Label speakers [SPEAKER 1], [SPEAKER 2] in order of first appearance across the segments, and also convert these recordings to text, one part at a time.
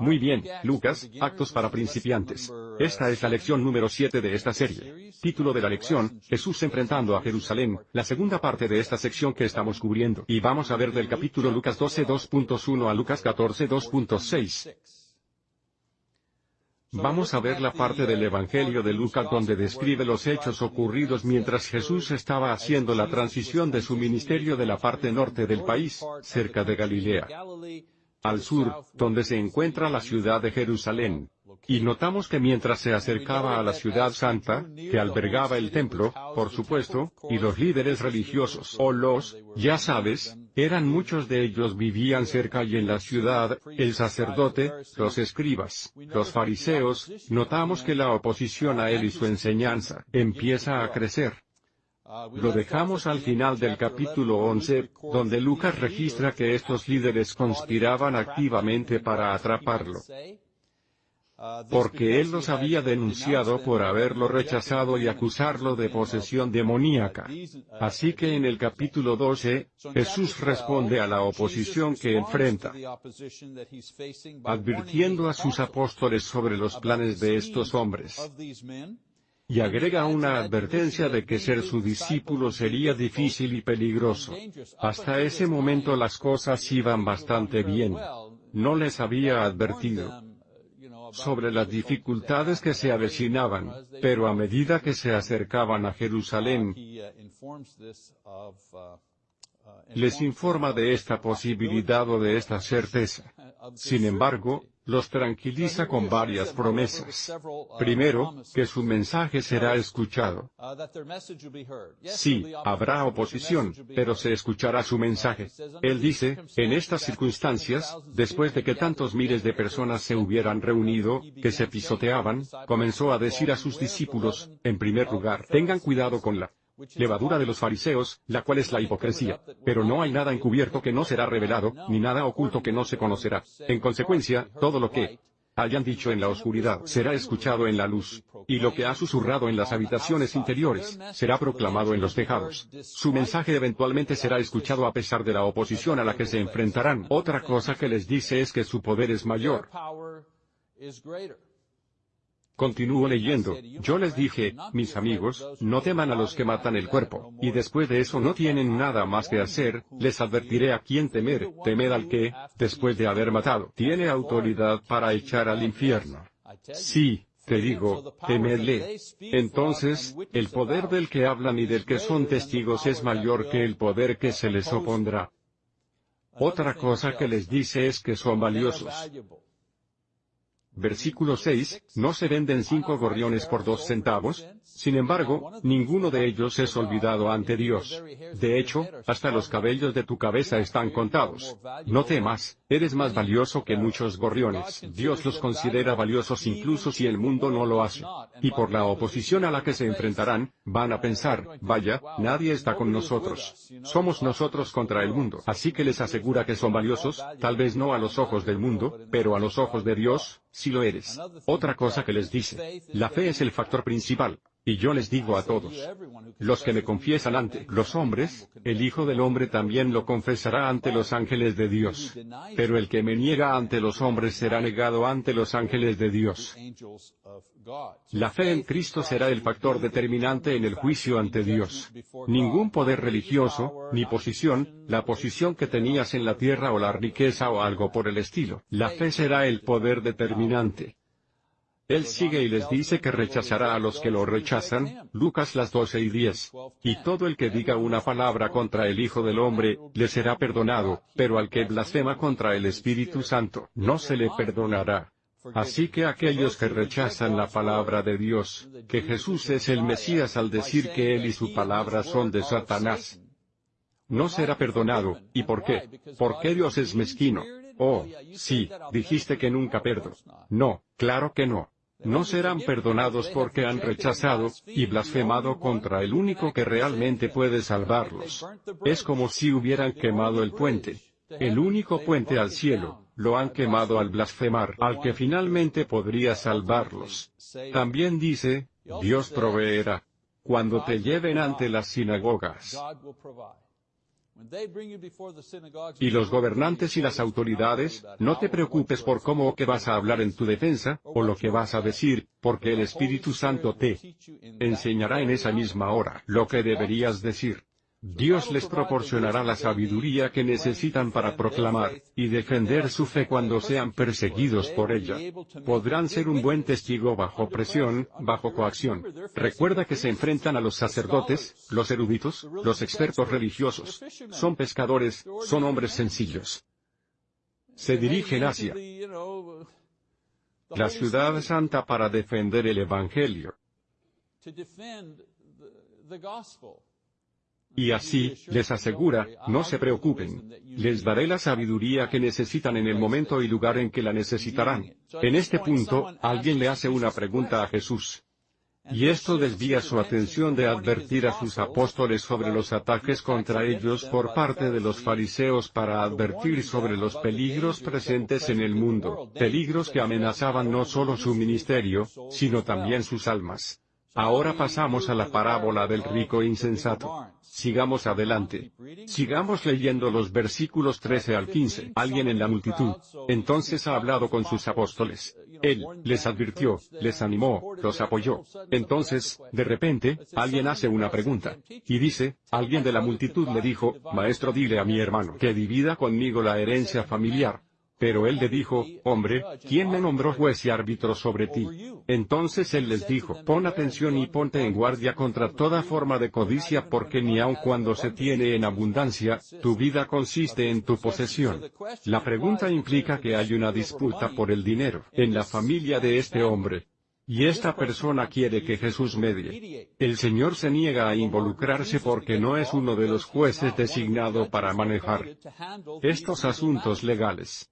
[SPEAKER 1] Muy bien, Lucas, Actos para principiantes. Esta es la lección número 7 de esta serie. Título de la lección, Jesús enfrentando a Jerusalén, la segunda parte de esta sección que estamos cubriendo. Y vamos a ver del capítulo Lucas 12 2.1 a Lucas 14 2.6. Vamos a ver la parte del Evangelio de Lucas donde describe los hechos ocurridos mientras Jesús estaba haciendo la transición de su ministerio de la parte norte del país, cerca de Galilea, al sur, donde se encuentra la ciudad de Jerusalén. Y notamos que mientras se acercaba a la ciudad santa, que albergaba el templo, por supuesto, y los líderes religiosos o los, ya sabes, eran muchos de ellos vivían cerca y en la ciudad, el sacerdote, los escribas, los fariseos, notamos que la oposición a él y su enseñanza empieza a crecer. Lo dejamos al final del capítulo 11, donde Lucas registra que estos líderes conspiraban activamente para atraparlo porque él los había denunciado por haberlo rechazado y acusarlo de posesión demoníaca. Así que en el capítulo 12, Jesús responde a la oposición que enfrenta, advirtiendo a sus apóstoles sobre los planes de estos hombres. Y agrega una advertencia de que ser su discípulo sería difícil y peligroso. Hasta ese momento las cosas iban bastante bien. No les había advertido sobre las dificultades que se avecinaban, pero a medida que se acercaban a Jerusalén, les informa de esta posibilidad o de esta certeza. Sin embargo, los tranquiliza con varias promesas. Primero, que su mensaje será escuchado. Sí, habrá oposición, pero se escuchará su mensaje. Él dice, en estas circunstancias, después de que tantos miles de personas se hubieran reunido, que se pisoteaban, comenzó a decir a sus discípulos, en primer lugar, tengan cuidado con la levadura de los fariseos, la cual es la hipocresía. Pero no hay nada encubierto que no será revelado, ni nada oculto que no se conocerá. En consecuencia, todo lo que hayan dicho en la oscuridad será escuchado en la luz, y lo que ha susurrado en las habitaciones interiores, será proclamado en los tejados. Su mensaje eventualmente será escuchado a pesar de la oposición a la que se enfrentarán. Otra cosa que les dice es que su poder es mayor. Continúo leyendo, yo les dije, mis amigos, no teman a los que matan el cuerpo, y después de eso no tienen nada más que hacer, les advertiré a quién temer, temed al que, después de haber matado, tiene autoridad para echar al infierno. Sí, te digo, temedle. Entonces, el poder del que hablan y del que son testigos es mayor que el poder que se les opondrá. Otra cosa que les dice es que son valiosos. Versículo 6, ¿no se venden cinco gorriones por dos centavos? Sin embargo, ninguno de ellos es olvidado ante Dios. De hecho, hasta los cabellos de tu cabeza están contados. No temas, eres más valioso que muchos gorriones. Dios los considera valiosos incluso si el mundo no lo hace. Y por la oposición a la que se enfrentarán, van a pensar, vaya, nadie está con nosotros. Somos nosotros contra el mundo. Así que les asegura que son valiosos, tal vez no a los ojos del mundo, pero a los ojos de Dios, si lo eres. Otra cosa que les dice, la fe es el factor principal. Y yo les digo a todos, los que me confiesan ante los hombres, el Hijo del Hombre también lo confesará ante los ángeles de Dios. Pero el que me niega ante los hombres será negado ante los ángeles de Dios. La fe en Cristo será el factor determinante en el juicio ante Dios. Ningún poder religioso, ni posición, la posición que tenías en la tierra o la riqueza o algo por el estilo. La fe será el poder determinante. Él sigue y les dice que rechazará a los que lo rechazan, Lucas las 12 y 10. Y todo el que diga una palabra contra el Hijo del Hombre, le será perdonado, pero al que blasfema contra el Espíritu Santo, no se le perdonará. Así que aquellos que rechazan la palabra de Dios, que Jesús es el Mesías al decir que Él y su palabra son de Satanás, no será perdonado. ¿Y por qué? Porque Dios es mezquino. Oh, sí, dijiste que nunca perdo. No, claro que no no serán perdonados porque han rechazado, y blasfemado contra el único que realmente puede salvarlos. Es como si hubieran quemado el puente. El único puente al cielo, lo han quemado al blasfemar al que finalmente podría salvarlos. También dice, Dios proveerá. Cuando te lleven ante las sinagogas. Y los gobernantes y las autoridades, no te preocupes por cómo o qué vas a hablar en tu defensa, o lo que vas a decir, porque el Espíritu Santo te enseñará en esa misma hora lo que deberías decir. Dios les proporcionará la sabiduría que necesitan para proclamar y defender su fe cuando sean perseguidos por ella. Podrán ser un buen testigo bajo presión, bajo coacción. Recuerda que se enfrentan a los sacerdotes, los eruditos, los expertos religiosos. Son pescadores, son hombres sencillos. Se dirigen hacia la ciudad santa para defender el Evangelio. Y así, les asegura, no se preocupen. Les daré la sabiduría que necesitan en el momento y lugar en que la necesitarán. En este punto, alguien le hace una pregunta a Jesús. Y esto desvía su atención de advertir a sus apóstoles sobre los ataques contra ellos por parte de los fariseos para advertir sobre los peligros presentes en el mundo, peligros que amenazaban no solo su ministerio, sino también sus almas. Ahora pasamos a la parábola del rico insensato. Sigamos adelante. Sigamos leyendo los versículos 13 al 15. Alguien en la multitud, entonces ha hablado con sus apóstoles. Él, les advirtió, les animó, los apoyó. Entonces, de repente, alguien hace una pregunta. Y dice, alguien de la multitud le dijo, Maestro dile a mi hermano que divida conmigo la herencia familiar. Pero él le dijo, hombre, ¿quién me nombró juez y árbitro sobre ti? Entonces él les dijo, pon atención y ponte en guardia contra toda forma de codicia porque ni aun cuando se tiene en abundancia, tu vida consiste en tu posesión. La pregunta implica que hay una disputa por el dinero en la familia de este hombre. Y esta persona quiere que Jesús medie. El Señor se niega a involucrarse porque no es uno de los jueces designado para manejar estos asuntos legales.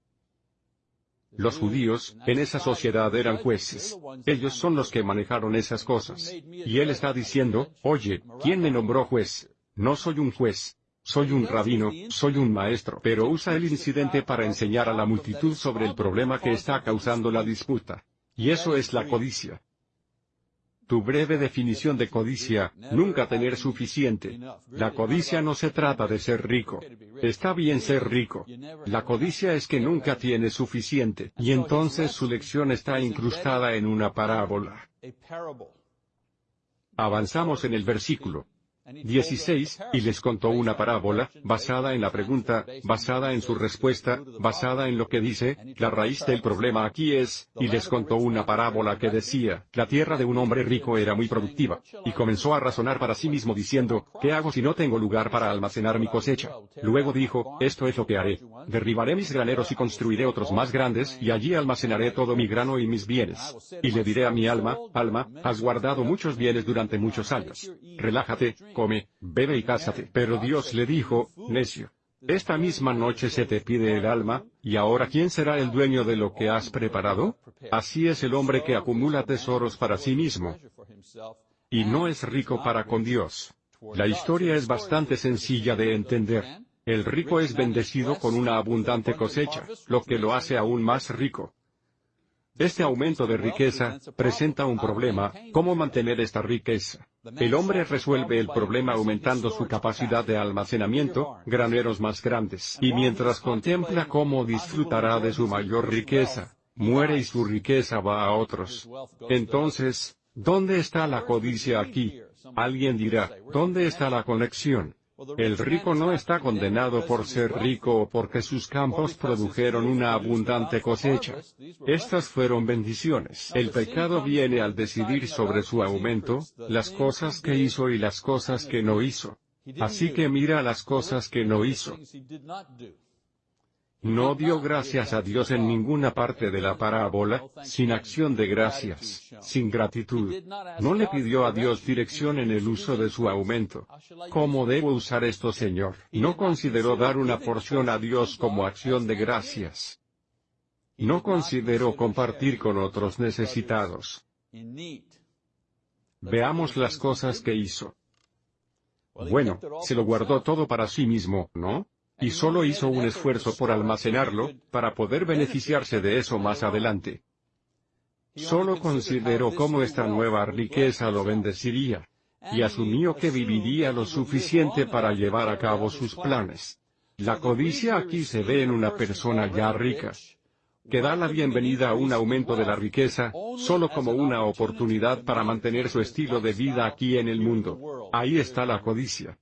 [SPEAKER 1] Los judíos, en esa sociedad eran jueces. Ellos son los que manejaron esas cosas. Y él está diciendo, oye, ¿quién me nombró juez? No soy un juez. Soy un rabino, soy un maestro. Pero usa el incidente para enseñar a la multitud sobre el problema que está causando la disputa. Y eso es la codicia. Tu breve definición de codicia, nunca tener suficiente. La codicia no se trata de ser rico. Está bien ser rico. La codicia es que nunca tiene suficiente, y entonces su lección está incrustada en una parábola. Avanzamos en el versículo. 16, y les contó una parábola, basada en la pregunta, basada en su respuesta, basada en lo que dice, la raíz del problema aquí es, y les contó una parábola que decía, la tierra de un hombre rico era muy productiva, y comenzó a razonar para sí mismo diciendo, ¿qué hago si no tengo lugar para almacenar mi cosecha? Luego dijo, esto es lo que haré, derribaré mis graneros y construiré otros más grandes, y allí almacenaré todo mi grano y mis bienes. Y le diré a mi alma, alma, has guardado muchos bienes durante muchos años. Relájate, come, bebe y cásate. Pero Dios le dijo, necio. Esta misma noche se te pide el alma, y ahora ¿quién será el dueño de lo que has preparado? Así es el hombre que acumula tesoros para sí mismo. Y no es rico para con Dios. La historia es bastante sencilla de entender. El rico es bendecido con una abundante cosecha, lo que lo hace aún más rico. Este aumento de riqueza presenta un problema, ¿cómo mantener esta riqueza? El hombre resuelve el problema aumentando su capacidad de almacenamiento, graneros más grandes. Y mientras contempla cómo disfrutará de su mayor riqueza, muere y su riqueza va a otros. Entonces, ¿dónde está la codicia aquí? Alguien dirá, ¿dónde está la conexión? El rico no está condenado por ser rico o porque sus campos produjeron una abundante cosecha. Estas fueron bendiciones. El pecado viene al decidir sobre su aumento, las cosas que hizo y las cosas que no hizo. Así que mira las cosas que no hizo. No dio gracias a Dios en ninguna parte de la parábola, sin acción de gracias, sin gratitud. No le pidió a Dios dirección en el uso de su aumento. ¿Cómo debo usar esto, Señor? No consideró dar una porción a Dios como acción de gracias. No consideró compartir con otros necesitados. Veamos las cosas que hizo. Bueno, se lo guardó todo para sí mismo, ¿no? Y solo hizo un esfuerzo por almacenarlo, para poder beneficiarse de eso más adelante. Solo consideró cómo esta nueva riqueza lo bendeciría. y asumió que viviría lo suficiente para llevar a cabo sus planes. La codicia aquí se ve en una persona ya rica, que da la bienvenida a un aumento de la riqueza, solo como una oportunidad para mantener su estilo de vida aquí en el mundo. Ahí está la codicia.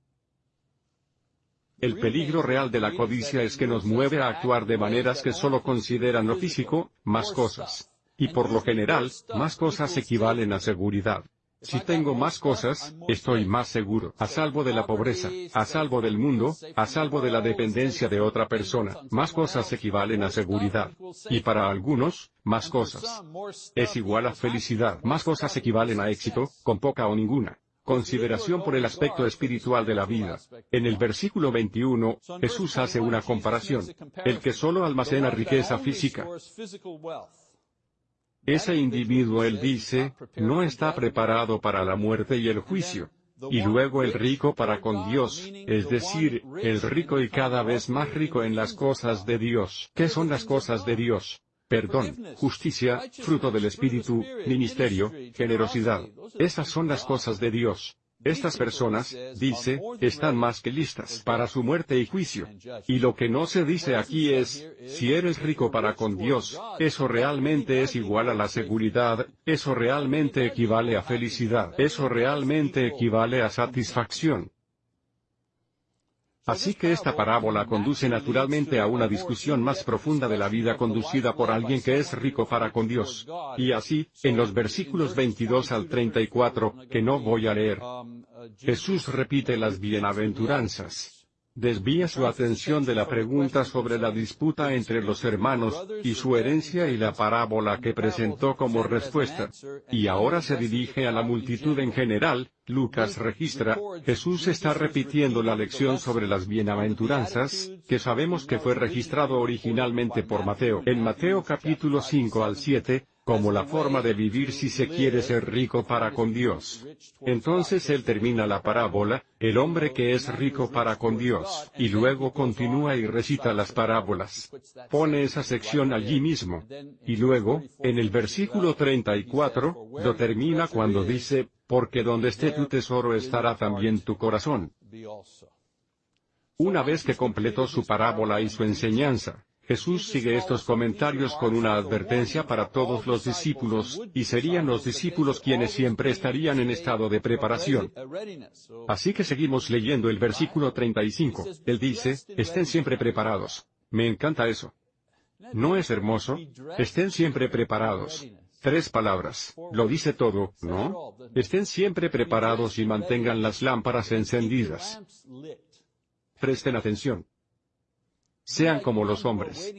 [SPEAKER 1] El peligro real de la codicia es que nos mueve a actuar de maneras que solo consideran lo físico, más cosas. Y por lo general, más cosas equivalen a seguridad. Si tengo más cosas, estoy más seguro, a salvo de la pobreza, a salvo del mundo, a salvo de la dependencia de otra persona. Más cosas equivalen a seguridad. Y para algunos, más cosas es igual a felicidad. Más cosas equivalen a éxito, con poca o ninguna. Consideración por el aspecto espiritual de la vida. En el versículo 21, Jesús hace una comparación. El que solo almacena riqueza física ese individuo, él dice, no está preparado para la muerte y el juicio. Y luego el rico para con Dios, es decir, el rico y cada vez más rico en las cosas de Dios. ¿Qué son las cosas de Dios? Perdón, justicia, fruto del Espíritu, ministerio, generosidad. Esas son las cosas de Dios. Estas personas, dice, están más que listas para su muerte y juicio. Y lo que no se dice aquí es, si eres rico para con Dios, eso realmente es igual a la seguridad, eso realmente equivale a felicidad, eso realmente equivale a satisfacción. Así que esta parábola conduce naturalmente a una discusión más profunda de la vida conducida por alguien que es rico para con Dios. Y así, en los versículos 22 al 34, que no voy a leer, Jesús repite las bienaventuranzas desvía su atención de la pregunta sobre la disputa entre los hermanos, y su herencia y la parábola que presentó como respuesta. Y ahora se dirige a la multitud en general, Lucas registra, Jesús está repitiendo la lección sobre las bienaventuranzas, que sabemos que fue registrado originalmente por Mateo. En Mateo capítulo 5 al 7, como la forma de vivir si se quiere ser rico para con Dios. Entonces él termina la parábola, el hombre que es rico para con Dios, y luego continúa y recita las parábolas. Pone esa sección allí mismo. Y luego, en el versículo 34, lo termina cuando dice, porque donde esté tu tesoro estará también tu corazón. Una vez que completó su parábola y su enseñanza, Jesús sigue estos comentarios con una advertencia para todos los discípulos, y serían los discípulos quienes siempre estarían en estado de preparación. Así que seguimos leyendo el versículo 35. Él dice, estén siempre preparados. Me encanta eso. ¿No es hermoso? Estén siempre preparados. Tres palabras. Lo dice todo, ¿no? Estén siempre preparados y mantengan las lámparas encendidas. Presten atención. Sean como los hombres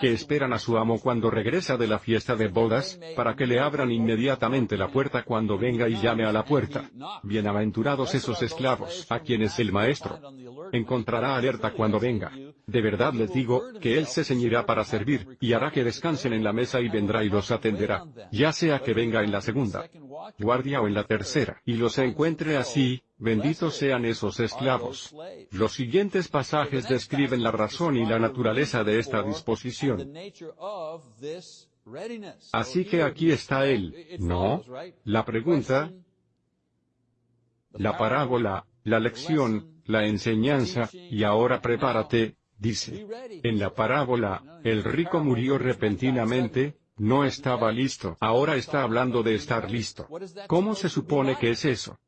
[SPEAKER 1] que esperan a su amo cuando regresa de la fiesta de bodas, para que le abran inmediatamente la puerta cuando venga y llame a la puerta. Bienaventurados esos esclavos, a quienes el maestro encontrará alerta cuando venga. De verdad les digo, que él se ceñirá para servir, y hará que descansen en la mesa y vendrá y los atenderá. Ya sea que venga en la segunda guardia o en la tercera, y los encuentre así, benditos sean esos esclavos. Los siguientes pasajes describen la razón y la naturaleza de esta disposición. Así que aquí está él, ¿no? La pregunta, la parábola, la lección, la enseñanza, y ahora prepárate, dice. En la parábola, el rico murió repentinamente, no estaba listo. Ahora está hablando de estar listo. ¿Cómo se supone que es eso?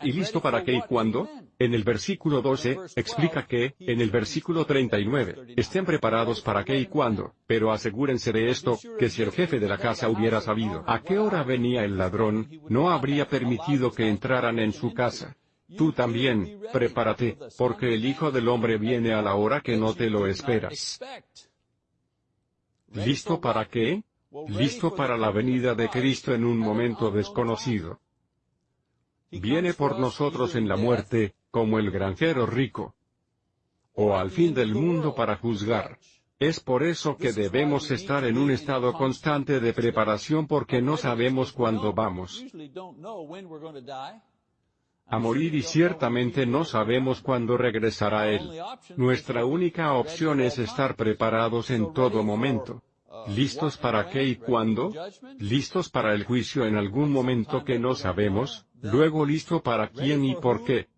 [SPEAKER 1] ¿Y listo para qué y cuándo? En el versículo 12, explica que, en el versículo 39, estén preparados para qué y cuándo, pero asegúrense de esto, que si el jefe de la casa hubiera sabido a qué hora venía el ladrón, no habría permitido que entraran en su casa. Tú también, prepárate, porque el Hijo del Hombre viene a la hora que no te lo esperas. ¿Listo para qué? Listo para la venida de Cristo en un momento desconocido. Viene por nosotros en la muerte, como el granjero rico. O al fin del mundo para juzgar. Es por eso que debemos estar en un estado constante de preparación porque no sabemos cuándo vamos a morir y ciertamente no sabemos cuándo regresará Él. Nuestra única opción es estar preparados en todo momento. ¿Listos para qué y cuándo? ¿Listos para el juicio en algún momento que no sabemos? Luego listo para quién y por qué.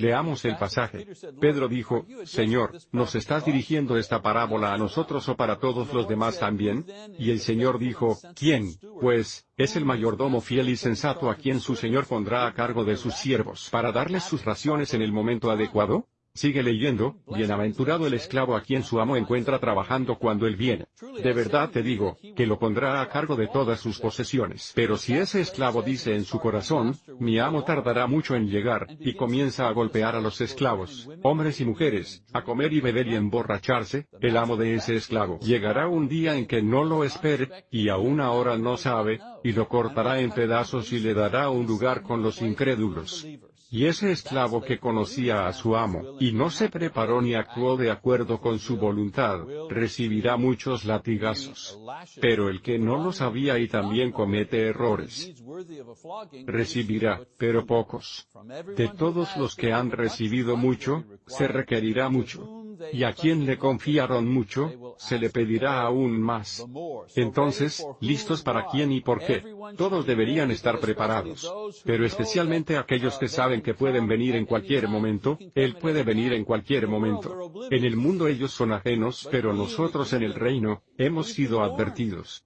[SPEAKER 1] Leamos el pasaje. Pedro dijo, Señor, ¿nos estás dirigiendo esta parábola a nosotros o para todos los demás también? Y el Señor dijo, ¿quién? Pues, es el mayordomo fiel y sensato a quien su Señor pondrá a cargo de sus siervos para darles sus raciones en el momento adecuado. Sigue leyendo, bienaventurado el esclavo a quien su amo encuentra trabajando cuando él viene. De verdad te digo, que lo pondrá a cargo de todas sus posesiones. Pero si ese esclavo dice en su corazón, mi amo tardará mucho en llegar, y comienza a golpear a los esclavos, hombres y mujeres, a comer y beber y emborracharse, el amo de ese esclavo llegará un día en que no lo espere, y aún ahora no sabe, y lo cortará en pedazos y le dará un lugar con los incrédulos. Y ese esclavo que conocía a su amo, y no se preparó ni actuó de acuerdo con su voluntad, recibirá muchos latigazos. Pero el que no lo sabía y también comete errores, recibirá, pero pocos. De todos los que han recibido mucho, se requerirá mucho y a quien le confiaron mucho, se le pedirá aún más. Entonces, ¿listos para quién y por qué? Todos deberían estar preparados. Pero especialmente aquellos que saben que pueden venir en cualquier momento, Él puede venir en cualquier momento. En el mundo ellos son ajenos, pero nosotros en el reino, hemos sido advertidos.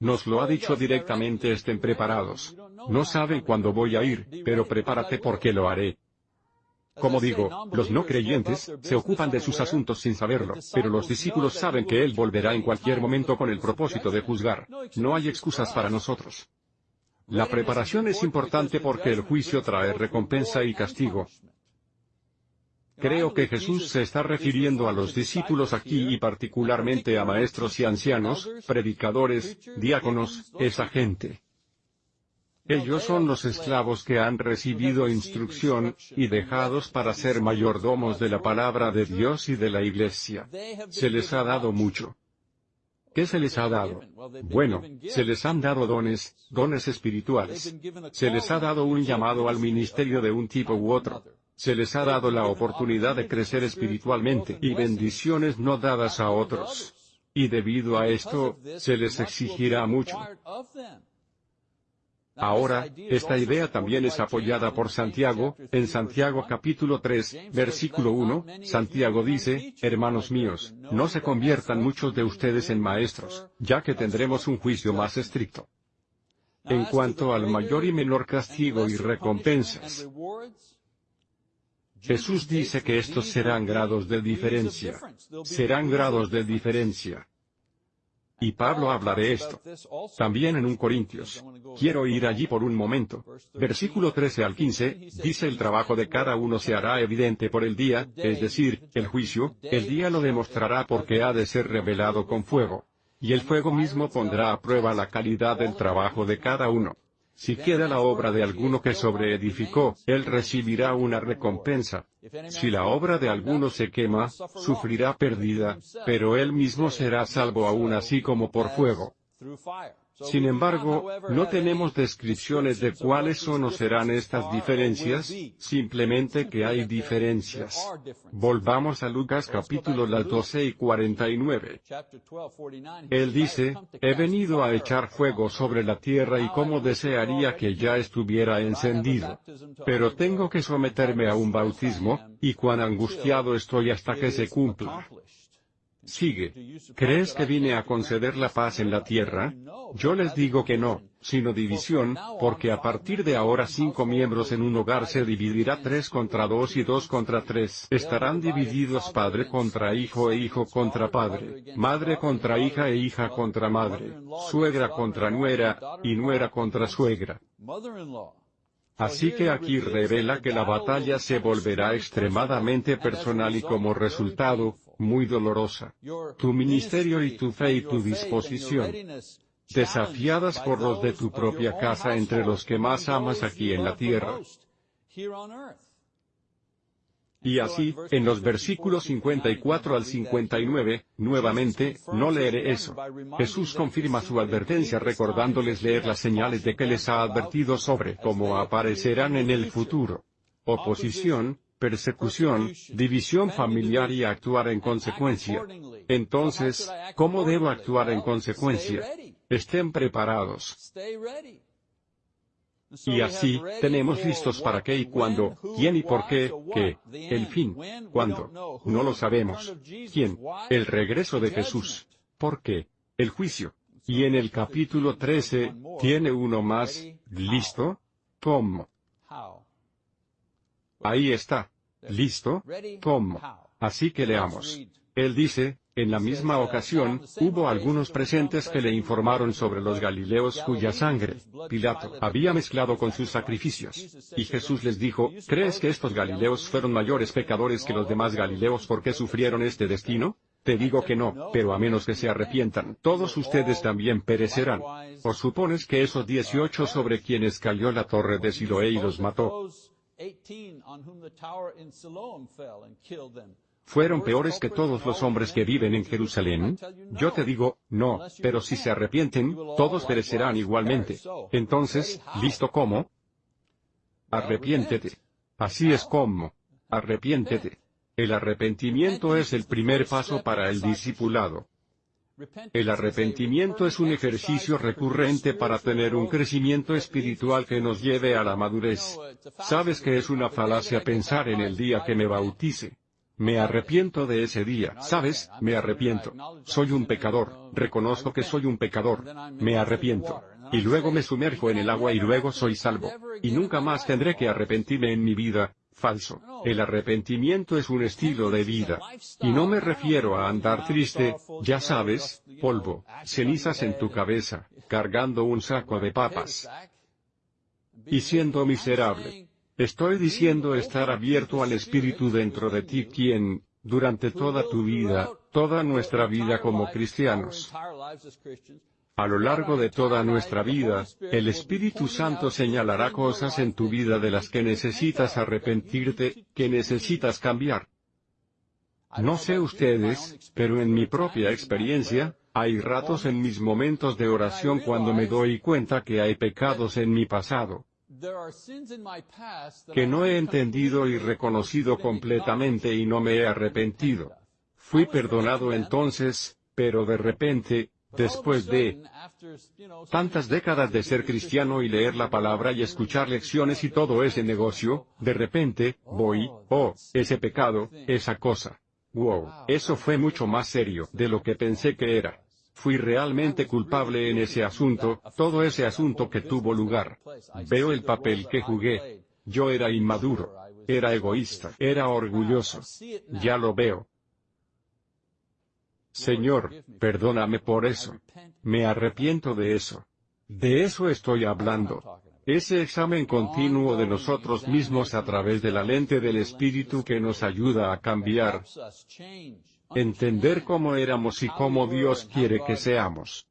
[SPEAKER 1] Nos lo ha dicho directamente estén preparados. No saben cuándo voy a ir, pero prepárate porque lo haré. Como digo, los no creyentes, se ocupan de sus asuntos sin saberlo, pero los discípulos saben que Él volverá en cualquier momento con el propósito de juzgar. No hay excusas para nosotros. La preparación es importante porque el juicio trae recompensa y castigo. Creo que Jesús se está refiriendo a los discípulos aquí y particularmente a maestros y ancianos, predicadores, diáconos, esa gente. Ellos son los esclavos que han recibido instrucción, y dejados para ser mayordomos de la palabra de Dios y de la iglesia. Se les ha dado mucho. ¿Qué se les ha dado? Bueno, se les han dado dones, dones espirituales. Se les ha dado un llamado al ministerio de un tipo u otro. Se les ha dado la oportunidad de crecer espiritualmente y bendiciones no dadas a otros. Y debido a esto, se les exigirá mucho. Ahora, esta idea también es apoyada por Santiago, en Santiago capítulo 3, versículo 1, Santiago dice, Hermanos míos, no se conviertan muchos de ustedes en maestros, ya que tendremos un juicio más estricto. En cuanto al mayor y menor castigo y recompensas, Jesús dice que estos serán grados de diferencia. Serán grados de diferencia. Y Pablo habla de esto. También en un Corintios. Quiero ir allí por un momento. Versículo 13 al 15, dice el trabajo de cada uno se hará evidente por el día, es decir, el juicio, el día lo demostrará porque ha de ser revelado con fuego. Y el fuego mismo pondrá a prueba la calidad del trabajo de cada uno. Si queda la obra de alguno que sobreedificó, él recibirá una recompensa. Si la obra de alguno se quema, sufrirá pérdida, pero él mismo será salvo aún así como por fuego. Sin embargo, no tenemos descripciones de cuáles son o serán estas diferencias, simplemente que hay diferencias. Volvamos a Lucas capítulo 12 y 49. Él dice, he venido a echar fuego sobre la tierra y como desearía que ya estuviera encendido. Pero tengo que someterme a un bautismo, y cuán angustiado estoy hasta que se cumpla. Sigue. ¿Crees que vine a conceder la paz en la tierra? Yo les digo que no, sino división, porque a partir de ahora cinco miembros en un hogar se dividirá tres contra dos y dos contra tres. Estarán divididos padre contra hijo e hijo contra padre, madre contra hija e hija contra madre, suegra contra nuera, y nuera contra suegra. Así que aquí revela que la batalla se volverá extremadamente personal y como resultado, muy dolorosa. Tu ministerio y tu fe y tu disposición, desafiadas por los de tu propia casa entre los que más amas aquí en la tierra. Y así, en los versículos 54 al 59, nuevamente, no leeré eso. Jesús confirma su advertencia recordándoles leer las señales de que les ha advertido sobre cómo aparecerán en el futuro. Oposición, persecución, división familiar y actuar en consecuencia. Entonces, ¿cómo debo actuar en consecuencia? Estén preparados. Y así, tenemos listos para qué y cuándo, quién y por qué, qué, el fin, cuándo, no lo sabemos, quién, el regreso de Jesús, por qué, el juicio. Y en el capítulo 13, tiene uno más, listo, ¿cómo? Ahí está. ¿Listo? ¿Cómo? Así que leamos. Él dice, en la misma ocasión, hubo algunos presentes que le informaron sobre los Galileos cuya sangre, Pilato, había mezclado con sus sacrificios. Y Jesús les dijo, ¿crees que estos Galileos fueron mayores pecadores que los demás Galileos porque sufrieron este destino? Te digo que no, pero a menos que se arrepientan, todos ustedes también perecerán. ¿O supones que esos dieciocho sobre quienes cayó la torre de Siloé y los mató, fueron peores que todos los hombres que viven en Jerusalén? Yo te digo, no, pero si se arrepienten, todos perecerán igualmente. Entonces, ¿listo cómo? Arrepiéntete. Así es como. Arrepiéntete. El arrepentimiento es el primer paso para el discipulado. El arrepentimiento es un ejercicio recurrente para tener un crecimiento espiritual que nos lleve a la madurez. Sabes que es una falacia pensar en el día que me bautice. Me arrepiento de ese día, ¿sabes? Me arrepiento. Soy un pecador, reconozco que soy un pecador. Me arrepiento. Y luego me sumerjo en el agua y luego soy salvo. Y nunca más tendré que arrepentirme en mi vida. Falso. El arrepentimiento es un estilo de vida. Y no me refiero a andar triste, ya sabes, polvo, cenizas en tu cabeza, cargando un saco de papas. Y siendo miserable. Estoy diciendo estar abierto al Espíritu dentro de ti quien, durante toda tu vida, toda nuestra vida como cristianos, a lo largo de toda nuestra vida, el Espíritu Santo señalará cosas en tu vida de las que necesitas arrepentirte, que necesitas cambiar. No sé ustedes, pero en mi propia experiencia, hay ratos en mis momentos de oración cuando me doy cuenta que hay pecados en mi pasado que no he entendido y reconocido completamente y no me he arrepentido. Fui perdonado entonces, pero de repente, después de tantas décadas de ser cristiano y leer la palabra y escuchar lecciones y todo ese negocio, de repente, voy, oh, ese pecado, esa cosa. Wow, eso fue mucho más serio de lo que pensé que era. Fui realmente culpable en ese asunto, todo ese asunto que tuvo lugar. Veo el papel que jugué. Yo era inmaduro. Era egoísta. Era orgulloso. Ya lo veo. Señor, perdóname por eso. Me arrepiento de eso. De eso estoy hablando. Ese examen continuo de nosotros mismos a través de la lente del Espíritu que nos ayuda a cambiar entender cómo éramos y cómo Dios quiere que seamos.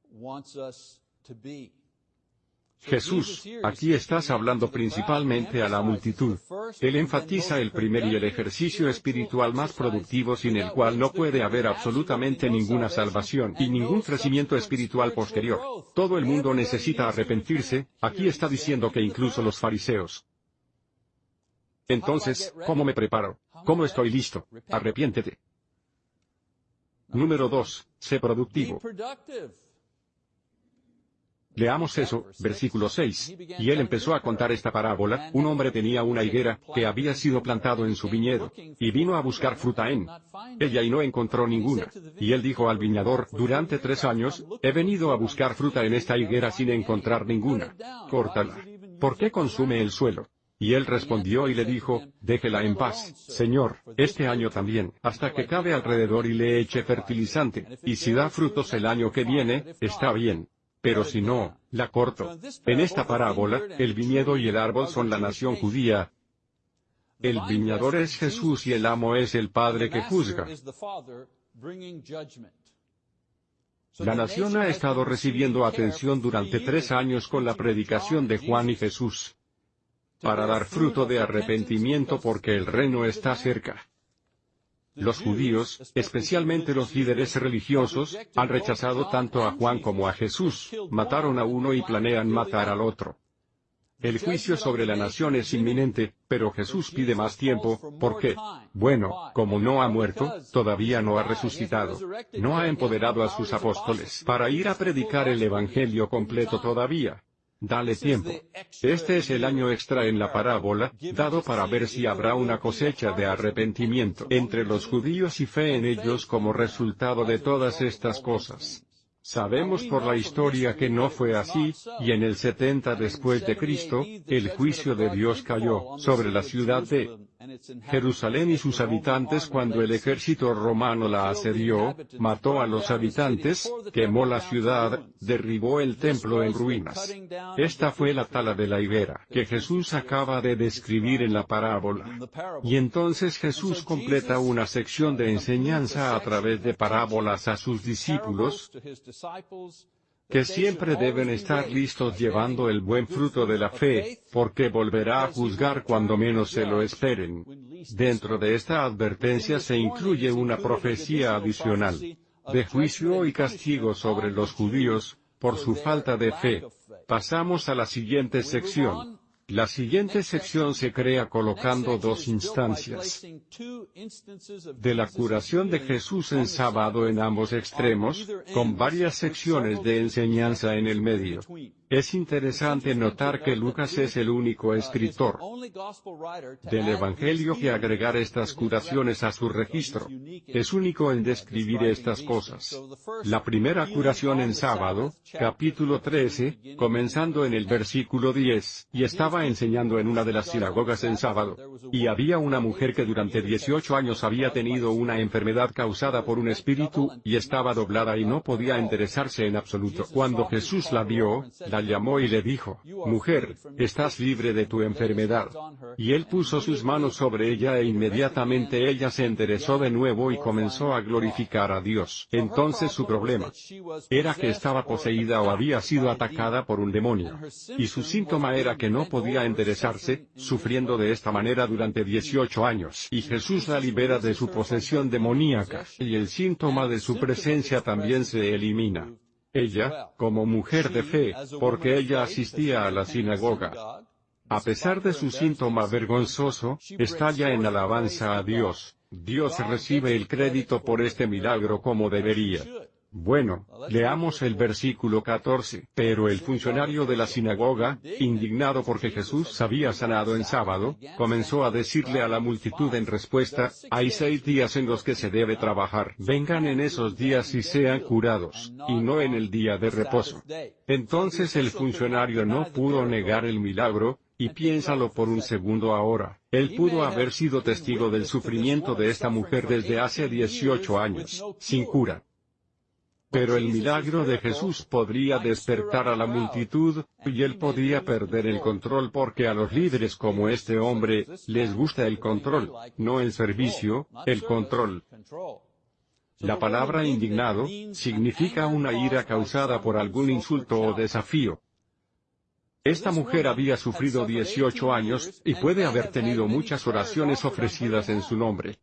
[SPEAKER 1] Jesús, aquí estás hablando principalmente a la multitud. Él enfatiza el primer y el ejercicio espiritual más productivo sin el cual no puede haber absolutamente ninguna salvación y ningún crecimiento espiritual posterior. Todo el mundo necesita arrepentirse, aquí está diciendo que incluso los fariseos. Entonces, ¿cómo me preparo? ¿Cómo estoy listo? Arrepiéntete. Número 2. Sé productivo. Leamos eso, versículo 6. Y él empezó a contar esta parábola, un hombre tenía una higuera, que había sido plantado en su viñedo, y vino a buscar fruta en ella y no encontró ninguna. Y él dijo al viñador, durante tres años, he venido a buscar fruta en esta higuera sin encontrar ninguna. Córtala. ¿Por qué consume el suelo? Y él respondió y le dijo, déjela en paz, Señor, este año también, hasta que cabe alrededor y le eche fertilizante, y si da frutos el año que viene, está bien. Pero si no, la corto. En esta parábola, el viñedo y el árbol son la nación judía. El viñador es Jesús y el amo es el Padre que juzga. La nación ha estado recibiendo atención durante tres años con la predicación de Juan y Jesús para dar fruto de arrepentimiento porque el reino está cerca. Los judíos, especialmente los líderes religiosos, han rechazado tanto a Juan como a Jesús, mataron a uno y planean matar al otro. El juicio sobre la nación es inminente, pero Jesús pide más tiempo, ¿por qué? Bueno, como no ha muerto, todavía no ha resucitado. No ha empoderado a sus apóstoles para ir a predicar el Evangelio completo todavía. Dale tiempo. Este es el año extra en la parábola, dado para ver si habrá una cosecha de arrepentimiento entre los judíos y fe en ellos como resultado de todas estas cosas. Sabemos por la historia que no fue así, y en el 70 después de Cristo, el juicio de Dios cayó sobre la ciudad de Jerusalén y sus habitantes cuando el ejército romano la asedió, mató a los habitantes, quemó la ciudad, derribó el templo en ruinas. Esta fue la tala de la higuera que Jesús acaba de describir en la parábola. Y entonces Jesús completa una sección de enseñanza a través de parábolas a sus discípulos, que siempre deben estar listos llevando el buen fruto de la fe, porque volverá a juzgar cuando menos se lo esperen. Dentro de esta advertencia se incluye una profecía adicional, de juicio y castigo sobre los judíos, por su falta de fe. Pasamos a la siguiente sección. La siguiente sección se crea colocando dos instancias de la curación de Jesús en sábado en ambos extremos, con varias secciones de enseñanza en el medio. Es interesante notar que Lucas es el único escritor del Evangelio que agregar estas curaciones a su registro. Es único en describir estas cosas. La primera curación en sábado, capítulo 13, comenzando en el versículo 10, y estaba enseñando en una de las sinagogas en sábado. Y había una mujer que durante 18 años había tenido una enfermedad causada por un espíritu, y estaba doblada y no podía enderezarse en absoluto. Cuando Jesús la vio, la llamó y le dijo, Mujer, estás libre de tu enfermedad. Y él puso sus manos sobre ella e inmediatamente ella se enderezó de nuevo y comenzó a glorificar a Dios. Entonces su problema era que estaba poseída o había sido atacada por un demonio. Y su síntoma era que no podía enderezarse, sufriendo de esta manera durante 18 años. Y Jesús la libera de su posesión demoníaca, y el síntoma de su presencia también se elimina. Ella, como mujer de fe, porque ella asistía a la sinagoga. A pesar de su síntoma vergonzoso, estalla en alabanza a Dios. Dios recibe el crédito por este milagro como debería. Bueno, leamos el versículo 14. Pero el funcionario de la sinagoga, indignado porque Jesús había sanado en sábado, comenzó a decirle a la multitud en respuesta, hay seis días en los que se debe trabajar. Vengan en esos días y sean curados, y no en el día de reposo. Entonces el funcionario no pudo negar el milagro, y piénsalo por un segundo ahora, él pudo haber sido testigo del sufrimiento de esta mujer desde hace 18 años, sin cura. Pero el milagro de Jesús podría despertar a la multitud, y él podría perder el control porque a los líderes como este hombre, les gusta el control, no el servicio, el control. La palabra indignado, significa una ira causada por algún insulto o desafío. Esta mujer había sufrido 18 años, y puede haber tenido muchas oraciones ofrecidas en su nombre.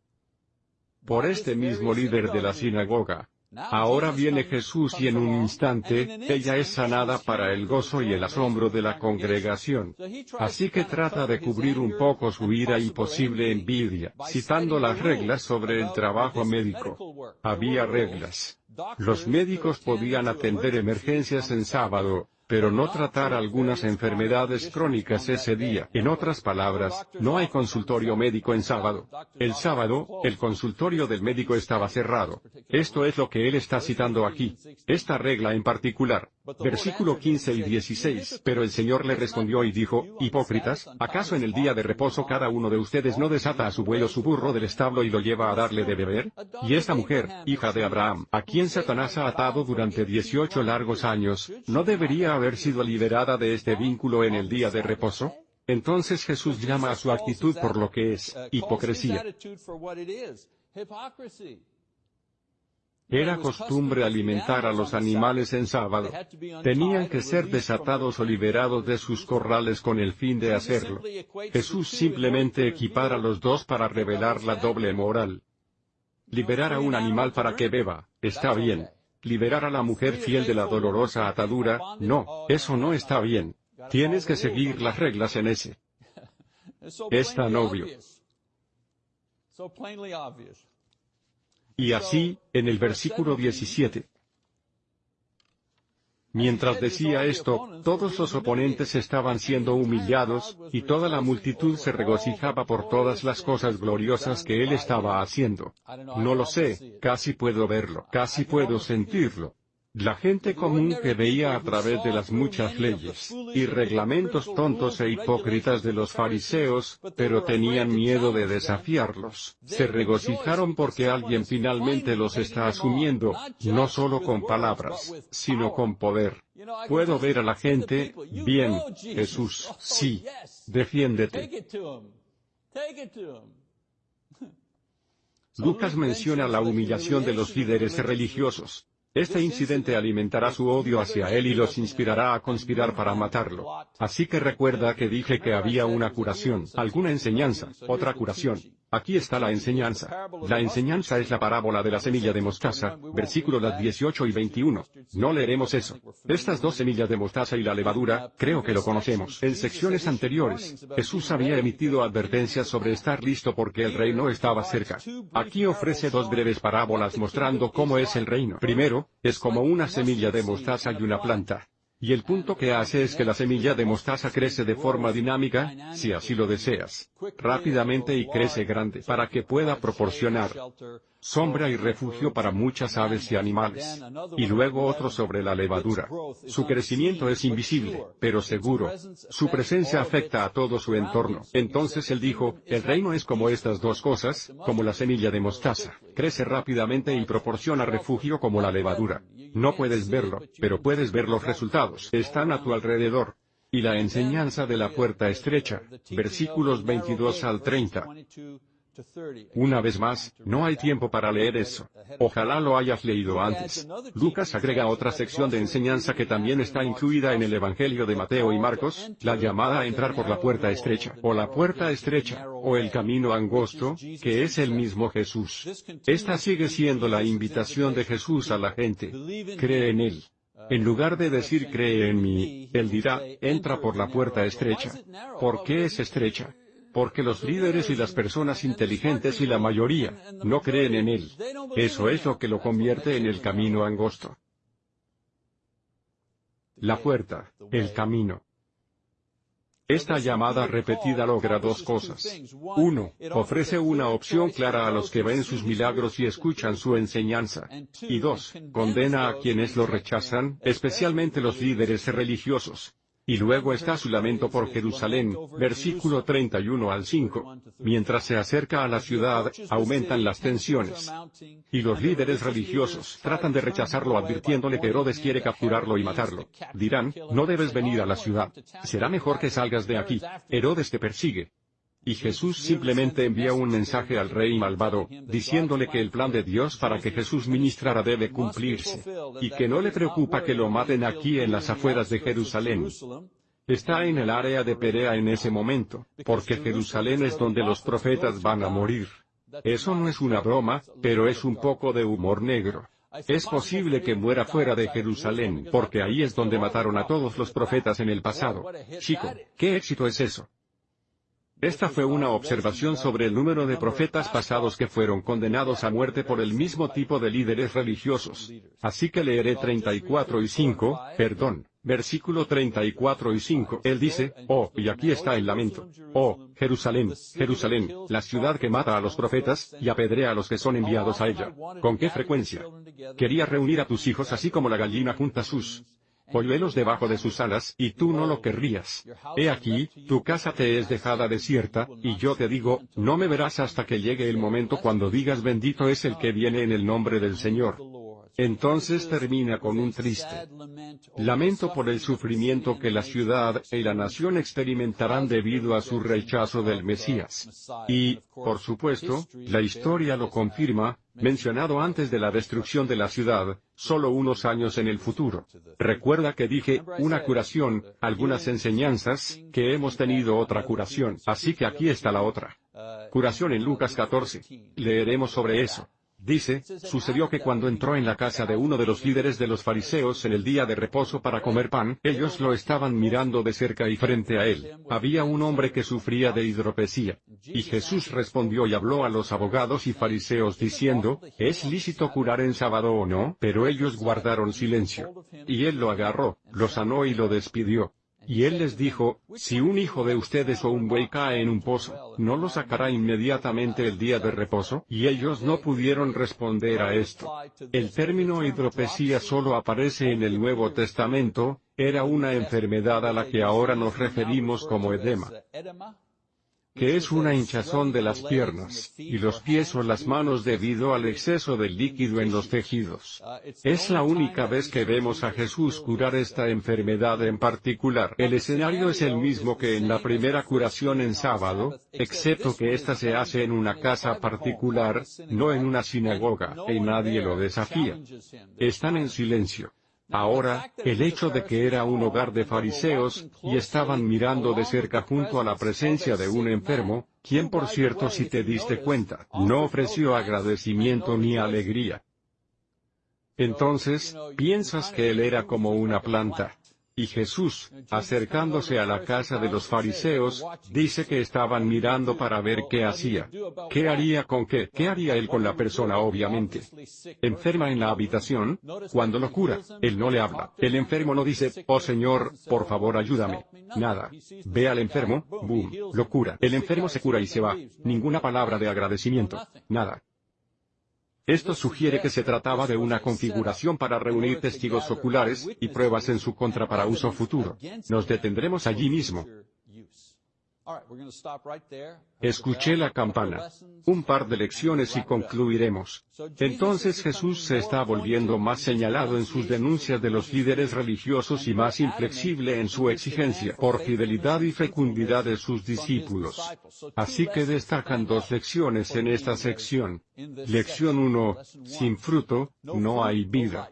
[SPEAKER 1] Por este mismo líder de la sinagoga, Ahora viene Jesús y en un instante, ella es sanada para el gozo y el asombro de la congregación. Así que trata de cubrir un poco su ira y posible envidia, citando las reglas sobre el trabajo médico. Había reglas. Los médicos podían atender emergencias en sábado, pero no tratar algunas enfermedades crónicas ese día. En otras palabras, no hay consultorio médico en sábado. El sábado, el consultorio del médico estaba cerrado. Esto es lo que él está citando aquí. Esta regla en particular. Versículo 15 y 16. Pero el Señor le respondió y dijo, Hipócritas, ¿acaso en el día de reposo cada uno de ustedes no desata a su buey o su burro del establo y lo lleva a darle de beber? Y esta mujer, hija de Abraham, a quien Satanás ha atado durante 18 largos años, ¿no debería haber sido liberada de este vínculo en el día de reposo? Entonces Jesús llama a su actitud por lo que es, hipocresía. Era costumbre alimentar a los animales en sábado. Tenían que ser desatados o liberados de sus corrales con el fin de hacerlo. Jesús simplemente equipara los dos para revelar la doble moral. Liberar a un animal para que beba, está bien. Liberar a la mujer fiel de la dolorosa atadura, no, eso no está bien. Tienes que seguir las reglas en ese. Es tan obvio. Y así, en el versículo 17. Mientras decía esto, todos los oponentes estaban siendo humillados, y toda la multitud se regocijaba por todas las cosas gloriosas que él estaba haciendo. No lo sé, casi puedo verlo, casi puedo sentirlo. La gente común que veía a través de las muchas leyes y reglamentos tontos e hipócritas de los fariseos, pero tenían miedo de desafiarlos, se regocijaron porque alguien finalmente los está asumiendo, no solo con palabras, sino con poder. Puedo ver a la gente, bien, Jesús, sí, defiéndete. Lucas menciona la humillación de los líderes religiosos. Este incidente alimentará su odio hacia él y los inspirará a conspirar para matarlo. Así que recuerda que dije que había una curación, alguna enseñanza, otra curación. Aquí está la enseñanza. La enseñanza es la parábola de la semilla de mostaza, versículos 18 y 21. No leeremos eso. Estas dos semillas de mostaza y la levadura, creo que lo conocemos. En secciones anteriores, Jesús había emitido advertencias sobre estar listo porque el reino estaba cerca. Aquí ofrece dos breves parábolas mostrando cómo es el reino. Primero, es como una semilla de mostaza y una planta. Y el punto que hace es que la semilla de mostaza crece de forma dinámica, si así lo deseas, rápidamente y crece grande para que pueda proporcionar sombra y refugio para muchas aves y animales. Y luego otro sobre la levadura. Su crecimiento es invisible, pero seguro. Su presencia afecta a todo su entorno. Entonces él dijo, el reino es como estas dos cosas, como la semilla de mostaza. Crece rápidamente y proporciona refugio como la levadura. No puedes verlo, pero puedes ver los resultados. Están a tu alrededor. Y la enseñanza de la puerta estrecha, versículos 22 al 30. Una vez más, no hay tiempo para leer eso. Ojalá lo hayas leído antes. Lucas agrega otra sección de enseñanza que también está incluida en el Evangelio de Mateo y Marcos, la llamada a entrar por la puerta estrecha, o la puerta estrecha, o el camino angosto, que es el mismo Jesús. Esta sigue siendo la invitación de Jesús a la gente. Cree en Él. En lugar de decir cree en mí, Él dirá, entra por la puerta estrecha. ¿Por qué es estrecha? Porque los líderes y las personas inteligentes y la mayoría, no creen en él. Eso es lo que lo convierte en el camino angosto. La puerta, el camino. Esta llamada repetida logra dos cosas. Uno, ofrece una opción clara a los que ven sus milagros y escuchan su enseñanza. Y dos, condena a quienes lo rechazan, especialmente los líderes religiosos. Y luego está su lamento por Jerusalén, versículo 31 al 5. Mientras se acerca a la ciudad, aumentan las tensiones. Y los líderes religiosos tratan de rechazarlo advirtiéndole que Herodes quiere capturarlo y matarlo. Dirán, no debes venir a la ciudad. Será mejor que salgas de aquí. Herodes te persigue. Y Jesús simplemente envía un mensaje al rey malvado, diciéndole que el plan de Dios para que Jesús ministrara debe cumplirse, y que no le preocupa que lo maten aquí en las afueras de Jerusalén. Está en el área de Perea en ese momento, porque Jerusalén es donde los profetas van a morir. Eso no es una broma, pero es un poco de humor negro. Es posible que muera fuera de Jerusalén, porque ahí es donde mataron a todos los profetas en el pasado. Chico, ¿qué éxito es eso? Esta fue una observación sobre el número de profetas pasados que fueron condenados a muerte por el mismo tipo de líderes religiosos. Así que leeré 34 y 5, perdón, versículo 34 y 5. Él dice, oh, y aquí está el lamento. Oh, Jerusalén, Jerusalén, la ciudad que mata a los profetas, y apedrea a los que son enviados a ella. ¿Con qué frecuencia? Quería reunir a tus hijos así como la gallina junta sus polluelos debajo de sus alas, y tú no lo querrías. He aquí, tu casa te es dejada desierta, y yo te digo, no me verás hasta que llegue el momento cuando digas bendito es el que viene en el nombre del Señor. Entonces termina con un triste lamento por el sufrimiento que la ciudad y la nación experimentarán debido a su rechazo del Mesías. Y, por supuesto, la historia lo confirma, mencionado antes de la destrucción de la ciudad, solo unos años en el futuro. Recuerda que dije, una curación, algunas enseñanzas, que hemos tenido otra curación, así que aquí está la otra. Curación en Lucas 14. Leeremos sobre eso. Dice, sucedió que cuando entró en la casa de uno de los líderes de los fariseos en el día de reposo para comer pan, ellos lo estaban mirando de cerca y frente a él, había un hombre que sufría de hidropesía. Y Jesús respondió y habló a los abogados y fariseos diciendo, ¿es lícito curar en sábado o no? Pero ellos guardaron silencio. Y él lo agarró, lo sanó y lo despidió. Y él les dijo, si un hijo de ustedes o un buey cae en un pozo, ¿no lo sacará inmediatamente el día de reposo? Y ellos no pudieron responder a esto. El término hidropesía solo aparece en el Nuevo Testamento, era una enfermedad a la que ahora nos referimos como edema que es una hinchazón de las piernas, y los pies o las manos debido al exceso de líquido en los tejidos. Es la única vez que vemos a Jesús curar esta enfermedad en particular. El escenario es el mismo que en la primera curación en sábado, excepto que ésta se hace en una casa particular, no en una sinagoga, y nadie lo desafía. Están en silencio. Ahora, el hecho de que era un hogar de fariseos, y estaban mirando de cerca junto a la presencia de un enfermo, quien por cierto si te diste cuenta, no ofreció agradecimiento ni alegría. Entonces, piensas que él era como una planta. Y Jesús, acercándose a la casa de los fariseos, dice que estaban mirando para ver qué hacía. ¿Qué haría con qué? ¿Qué haría él con la persona obviamente? Enferma en la habitación, cuando lo cura, él no le habla. El enfermo no dice, oh Señor, por favor ayúdame. Nada. Ve al enfermo, boom, lo cura. El enfermo se cura y se va. Ninguna palabra de agradecimiento. Nada. Esto sugiere que se trataba de una configuración para reunir testigos oculares, y pruebas en su contra para uso futuro. Nos detendremos allí mismo. Escuché la campana. Un par de lecciones y concluiremos. Entonces Jesús se está volviendo más señalado en sus denuncias de los líderes religiosos y más inflexible en su exigencia por fidelidad y fecundidad de sus discípulos. Así que destacan dos lecciones en esta sección. Lección 1. Sin fruto, no hay vida.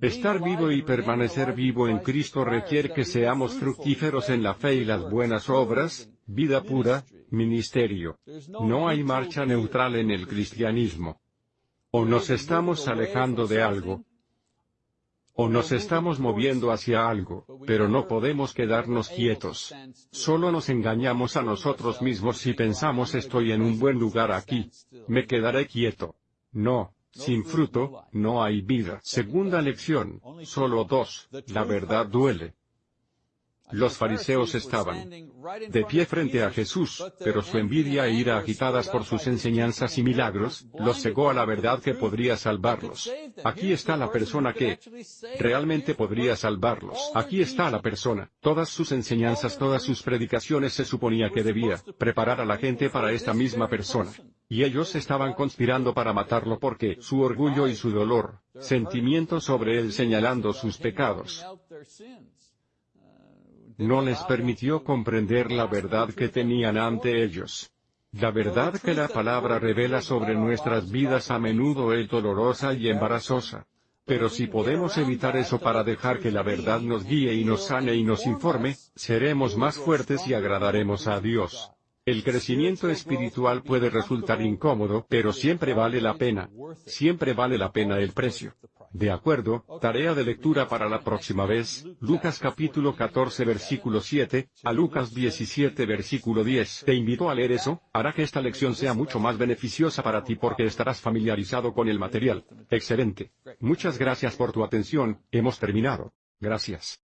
[SPEAKER 1] Estar vivo y permanecer vivo en Cristo requiere que seamos fructíferos en la fe y las buenas obras, vida pura, ministerio. No hay marcha neutral en el cristianismo. O nos estamos alejando de algo, o nos estamos moviendo hacia algo, pero no podemos quedarnos quietos. Solo nos engañamos a nosotros mismos si pensamos estoy en un buen lugar aquí. Me quedaré quieto. No, sin fruto, no hay vida. Segunda lección, solo dos, la verdad duele. Los fariseos estaban de pie frente a Jesús, pero su envidia e ira agitadas por sus enseñanzas y milagros, los cegó a la verdad que podría salvarlos. Aquí está la persona que realmente podría salvarlos. Aquí está la persona. Todas sus enseñanzas, todas sus predicaciones se suponía que debía preparar a la gente para esta misma persona. Y ellos estaban conspirando para matarlo porque su orgullo y su dolor, sentimientos sobre él señalando sus pecados no les permitió comprender la verdad que tenían ante ellos. La verdad que la palabra revela sobre nuestras vidas a menudo es dolorosa y embarazosa. Pero si podemos evitar eso para dejar que la verdad nos guíe y nos sane y nos informe, seremos más fuertes y agradaremos a Dios. El crecimiento espiritual puede resultar incómodo, pero siempre vale la pena. Siempre vale la pena el precio. De acuerdo, tarea de lectura para la próxima vez, Lucas capítulo 14 versículo 7, a Lucas 17 versículo 10. Te invito a leer eso, hará que esta lección sea mucho más beneficiosa para ti porque estarás familiarizado con el material. Excelente. Muchas gracias por tu atención, hemos terminado. Gracias.